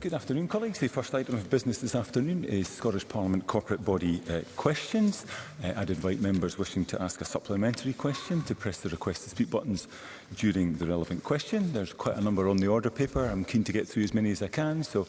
Good afternoon, colleagues. The first item of business this afternoon is Scottish Parliament corporate body uh, questions. Uh, I'd invite members wishing to ask a supplementary question to press the request to speak buttons during the relevant question. There's quite a number on the order paper. I'm keen to get through as many as I can, so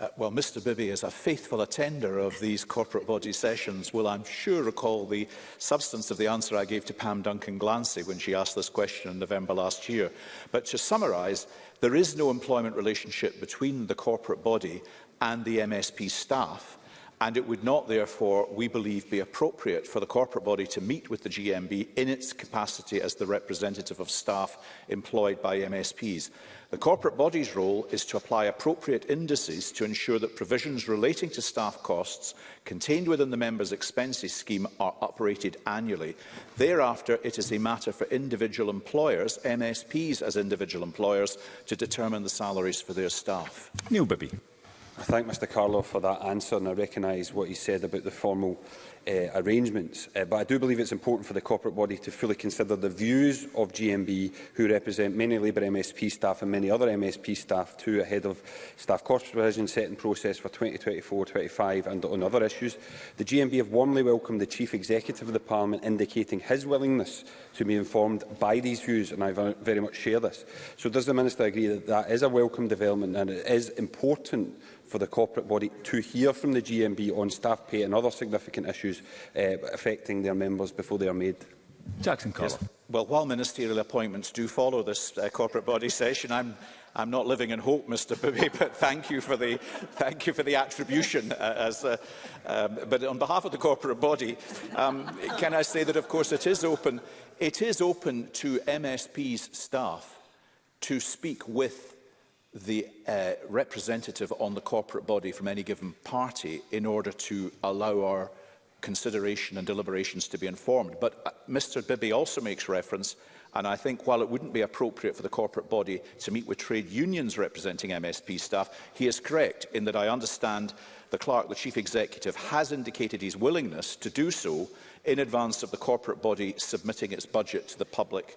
Uh, well, Mr Bibby is a faithful attender of these corporate body sessions will, I'm sure, recall the substance of the answer I gave to Pam Duncan Glancy when she asked this question in November last year. But to summarise, there is no employment relationship between the corporate body and the MSP staff and it would not, therefore, we believe, be appropriate for the corporate body to meet with the GMB in its capacity as the representative of staff employed by MSPs. The corporate body's role is to apply appropriate indices to ensure that provisions relating to staff costs contained within the member's expenses scheme are operated annually. Thereafter, it is a matter for individual employers, MSPs as individual employers, to determine the salaries for their staff. Neil Bibby. I thank Mr Carlo for that answer and I recognise what he said about the formal uh, arrangements. Uh, but I do believe it's important for the corporate body to fully consider the views of GMB, who represent many Labour MSP staff and many other MSP staff too, ahead of staff cost revision setting process for 2024-25 and on other issues. The GMB have warmly welcomed the Chief Executive of the Parliament indicating his willingness to be informed by these views, and I very much share this. So does the Minister agree that that is a welcome development and it is important for the corporate body to hear from the GMB on staff pay and other significant issues uh, affecting their members before they are made. Jackson Yes. Well, while ministerial appointments do follow this uh, corporate body session, I'm I'm not living in hope, Mr. Bibby, but thank you for the, thank you for the attribution. Uh, as, uh, um, but on behalf of the corporate body, um, can I say that, of course, it is open, it is open to MSP's staff to speak with the uh, representative on the corporate body from any given party in order to allow our consideration and deliberations to be informed. But uh, Mr Bibby also makes reference, and I think while it wouldn't be appropriate for the corporate body to meet with trade unions representing MSP staff, he is correct in that I understand the clerk, the chief executive, has indicated his willingness to do so in advance of the corporate body submitting its budget to the public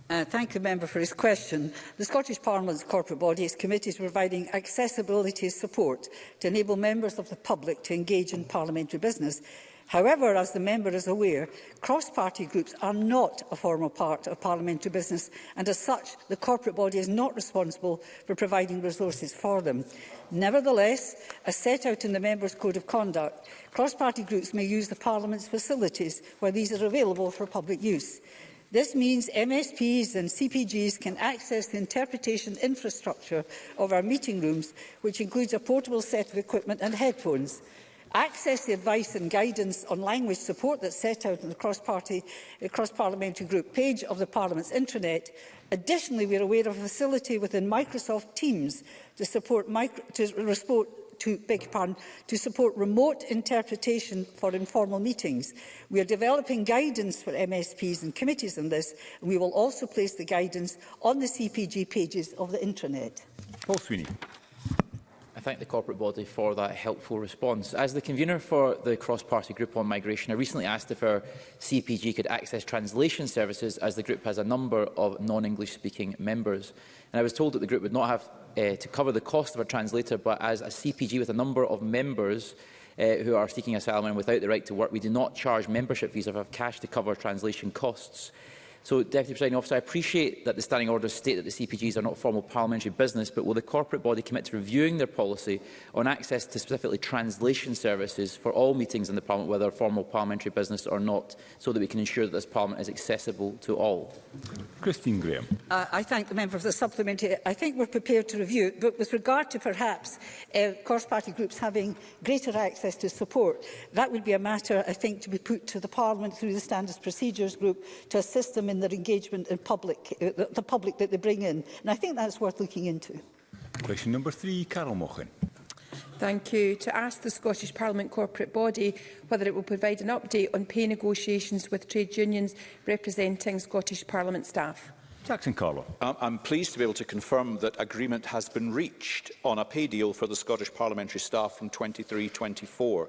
Uh, thank you, member for his question. The Scottish Parliament's corporate body is committed to providing accessibility support to enable members of the public to engage in parliamentary business. However, as the member is aware, cross-party groups are not a formal part of parliamentary business and as such, the corporate body is not responsible for providing resources for them. Nevertheless, as set out in the Members' Code of Conduct, cross-party groups may use the Parliament's facilities where these are available for public use. This means MSPs and CPGs can access the interpretation infrastructure of our meeting rooms, which includes a portable set of equipment and headphones. Access the advice and guidance on language support that's set out in the cross-party, uh, cross-parliamentary group page of the Parliament's intranet. Additionally, we are aware of a facility within Microsoft Teams to, support micro, to, to, beg pardon, to support remote interpretation for informal meetings. We are developing guidance for MSPs and committees on this, and we will also place the guidance on the CPG pages of the intranet. Paul Sweeney. I thank the corporate body for that helpful response. As the convener for the cross-party group on migration, I recently asked if our CPG could access translation services as the group has a number of non-English speaking members. And I was told that the group would not have uh, to cover the cost of a translator, but as a CPG with a number of members uh, who are seeking asylum and without the right to work, we do not charge membership fees or have cash to cover translation costs. So, Deputy Presiding Officer, I appreciate that the standing orders state that the CPGs are not formal parliamentary business, but will the corporate body commit to reviewing their policy on access to specifically translation services for all meetings in the Parliament, whether formal parliamentary business or not, so that we can ensure that this Parliament is accessible to all? Christine Graham. Uh, I thank the member for the supplementary. I think we're prepared to review but with regard to perhaps uh, cross-party groups having greater access to support, that would be a matter, I think, to be put to the Parliament through the Standards Procedures Group to assist them in their engagement in public, uh, the public that they bring in. And I think that's worth looking into. Question number three, Carol Mochen. Thank you. To ask the Scottish Parliament corporate body whether it will provide an update on pay negotiations with trade unions representing Scottish Parliament staff. Jackson Carlo. I'm pleased to be able to confirm that agreement has been reached on a pay deal for the Scottish parliamentary staff from 23-24.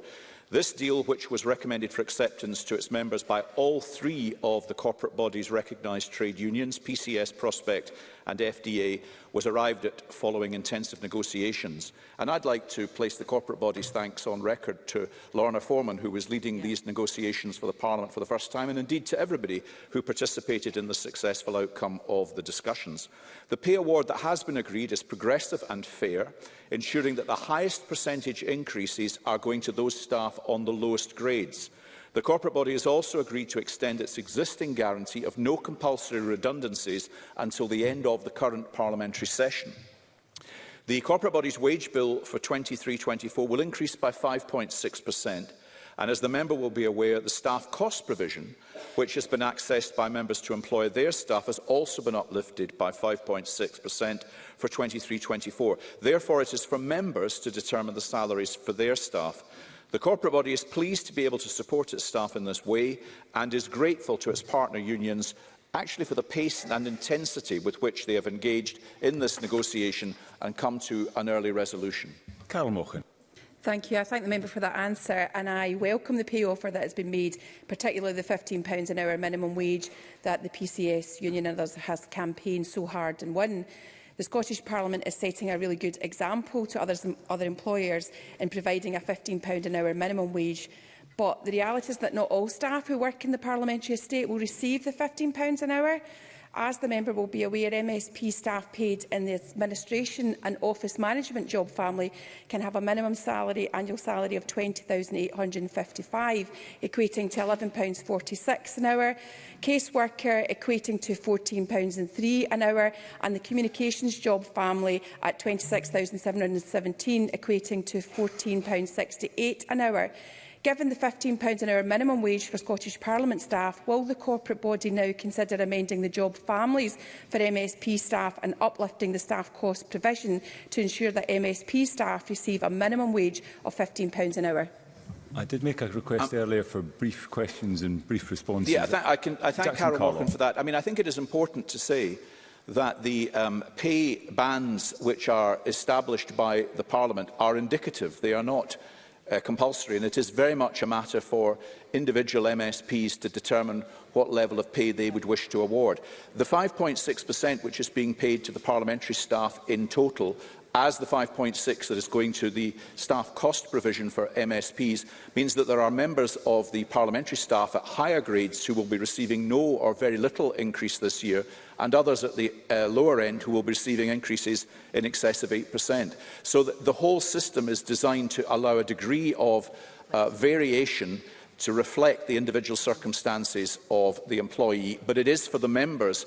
This deal, which was recommended for acceptance to its members by all three of the corporate bodies recognised trade unions, PCS, Prospect and FDA, was arrived at following intensive negotiations. And I'd like to place the corporate body's thanks on record to Lorna Foreman, who was leading yeah. these negotiations for the Parliament for the first time, and indeed to everybody who participated in the successful outcome of the discussions. The pay award that has been agreed is progressive and fair ensuring that the highest percentage increases are going to those staff on the lowest grades. The corporate body has also agreed to extend its existing guarantee of no compulsory redundancies until the end of the current parliamentary session. The corporate body's wage bill for 23-24 will increase by 5.6 per cent And as the member will be aware, the staff cost provision, which has been accessed by members to employ their staff, has also been uplifted by 5.6% for 23-24. Therefore, it is for members to determine the salaries for their staff. The corporate body is pleased to be able to support its staff in this way and is grateful to its partner unions actually for the pace and intensity with which they have engaged in this negotiation and come to an early resolution. Carl Mochen. Thank you. I thank the member for that answer and I welcome the pay offer that has been made, particularly the £15 an hour minimum wage that the PCS union and others has campaigned so hard and won. The Scottish Parliament is setting a really good example to others, other employers in providing a £15 an hour minimum wage but the reality is that not all staff who work in the parliamentary estate will receive the £15 an hour. As the member will be aware, MSP staff paid in the administration and office management job family can have a minimum salary, annual salary of £20,855, equating to £11.46 an hour, caseworker equating to £14.03 an hour, and the communications job family at £26,717, equating to £14.68 an hour. Given the £15 an hour minimum wage for Scottish Parliament staff, will the corporate body now consider amending the job families for MSP staff and uplifting the staff cost provision to ensure that MSP staff receive a minimum wage of £15 an hour? I did make a request um, earlier for brief questions and brief responses. Yeah, I, th I, can, I thank Jackson Carol Morgan for that. I mean, I think it is important to say that the um, pay bands which are established by the Parliament are indicative. They are not uh, compulsory, and it is very much a matter for individual MSPs to determine what level of pay they would wish to award. The 5.6% which is being paid to the parliamentary staff in total as the 5.6 that is going to the staff cost provision for MSPs means that there are members of the parliamentary staff at higher grades who will be receiving no or very little increase this year and others at the uh, lower end who will be receiving increases in excess of 8%. So the, the whole system is designed to allow a degree of uh, variation to reflect the individual circumstances of the employee, but it is for the members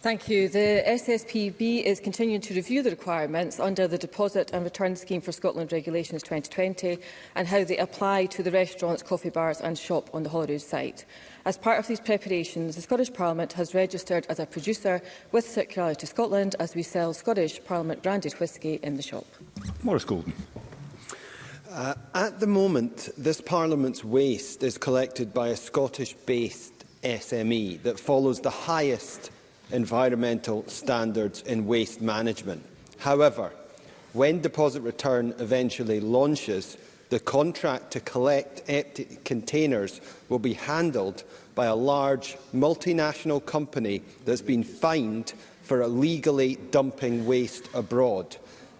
Thank you. The SSPB is continuing to review the requirements under the Deposit and Return Scheme for Scotland Regulations 2020 and how they apply to the restaurants, coffee bars and shop on the Holyrood site. As part of these preparations, the Scottish Parliament has registered as a producer with Circularity Scotland as we sell Scottish Parliament branded whisky in the shop. Morris Golden. Uh, at the moment, this Parliament's waste is collected by a Scottish-based SME that follows the highest environmental standards in waste management. However, when Deposit Return eventually launches, the contract to collect empty containers will be handled by a large multinational company that's been fined for illegally dumping waste abroad.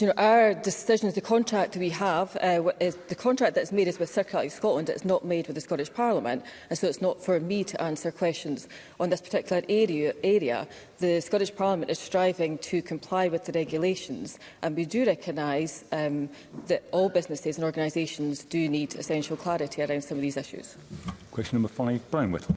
you know, our decisions, the contract we have, uh, is the contract that's made is with Circle Scotland. It's not made with the Scottish Parliament, and so it's not for me to answer questions on this particular area. area. The Scottish Parliament is striving to comply with the regulations, and we do recognise um, that all businesses and organisations do need essential clarity around some of these issues. Question number five, Brian Whittle.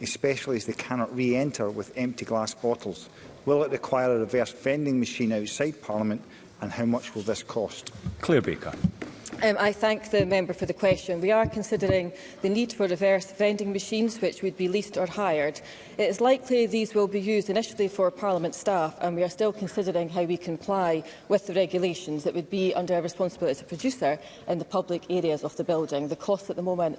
especially as they cannot re-enter with empty glass bottles? Will it require a reverse vending machine outside Parliament, and how much will this cost? Claire Baker. Um, I thank the member for the question. We are considering the need for reverse vending machines which would be leased or hired. It is likely these will be used initially for Parliament staff and we are still considering how we comply with the regulations that would be under our responsibility as a producer in the public areas of the building. The costs at the moment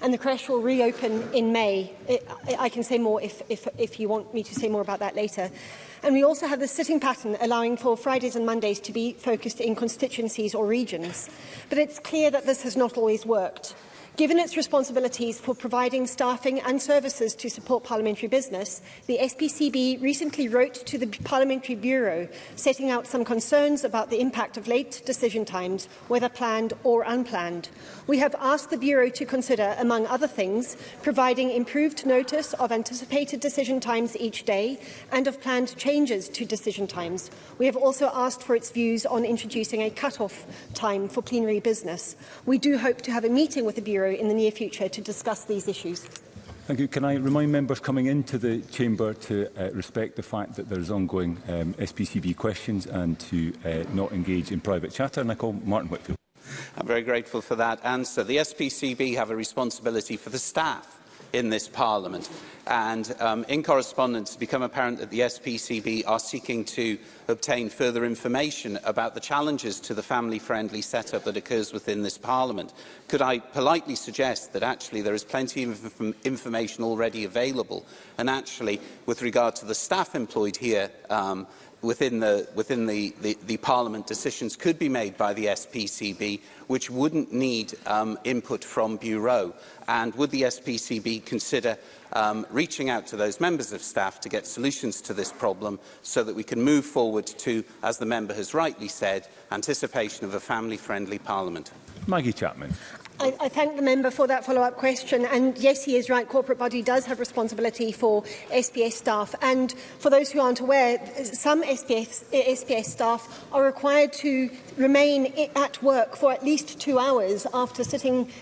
And the creche will reopen in May. I can say more if, if, if you want me to say more about that later. And we also have the sitting pattern allowing for Fridays and Mondays to be focused in constituencies or regions. But it's clear that this has not always worked. Given its responsibilities for providing staffing and services to support parliamentary business, the SPCB recently wrote to the Parliamentary Bureau setting out some concerns about the impact of late decision times, whether planned or unplanned. We have asked the Bureau to consider, among other things, providing improved notice of anticipated decision times each day and of planned changes to decision times. We have also asked for its views on introducing a cut-off time for plenary business. We do hope to have a meeting with the Bureau Bureau in the near future to discuss these issues. Thank you. Can I remind members coming into the chamber to uh, respect the fact that there's ongoing um, SPCB questions and to uh, not engage in private chatter? And I call Martin Whitfield. I'm very grateful for that answer. The SPCB have a responsibility for the staff in this Parliament and um, in correspondence, it's become apparent that the SPCB are seeking to obtain further information about the challenges to the family-friendly setup that occurs within this Parliament. Could I politely suggest that actually there is plenty of inf information already available, and actually, with regard to the staff employed here, um, within the within the, the the parliament decisions could be made by the SPCB which wouldn't need um input from bureau and would the SPCB consider um, reaching out to those members of staff to get solutions to this problem so that we can move forward to, as the member has rightly said, anticipation of a family-friendly parliament. Maggie Chapman. I, I thank the member for that follow-up question. And yes, he is right. Corporate body does have responsibility for SPS staff. And for those who aren't aware, some SPS, SPS staff are required to remain at work for at least two hours after sitting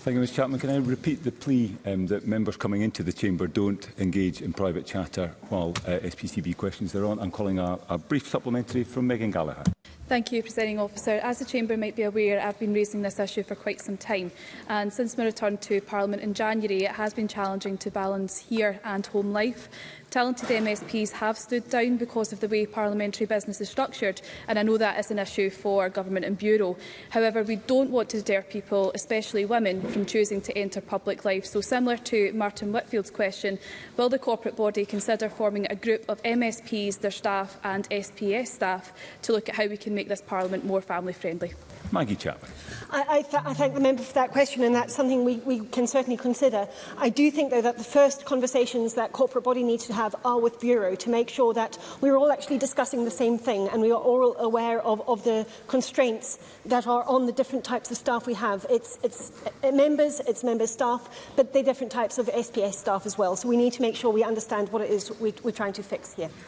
Thank you, Ms Chapman. Can I repeat the plea um, that members coming into the chamber don't engage in private chatter while uh, SPCB questions are on? I'm calling a, a brief supplementary from Megan Gallagher. Thank you, Presiding Officer. As the Chamber might be aware, I've been raising this issue for quite some time. And since my return to Parliament in January, it has been challenging to balance here and home life. Talented MSPs have stood down because of the way parliamentary business is structured, and I know that is an issue for government and bureau. However, we don't want to deter people, especially women, from choosing to enter public life. So similar to Martin Whitfield's question, will the corporate body consider forming a group of MSPs, their staff and SPS staff to look at how we can make this parliament more family friendly? Maggie Chapman. I, I, th I thank the member for that question, and that's something we, we can certainly consider. I do think, though, that the first conversations that corporate body needs to have are with Bureau to make sure that we're all actually discussing the same thing and we are all aware of, of the constraints that are on the different types of staff we have. It's, it's members, it's member staff, but they're different types of SPS staff as well. So we need to make sure we understand what it is we, we're trying to fix here.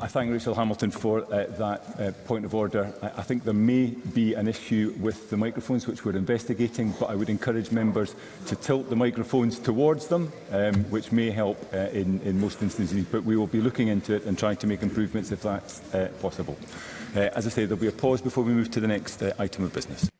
I thank Rachel Hamilton for uh, that uh, point of order. I, I think there may be an issue with the microphones which we're investigating, but I would encourage members to tilt the microphones towards them, um, which may help uh, in, in most instances, but we will be looking into it and trying to make improvements if that's uh, possible. Uh, as I say, there'll be a pause before we move to the next uh, item of business.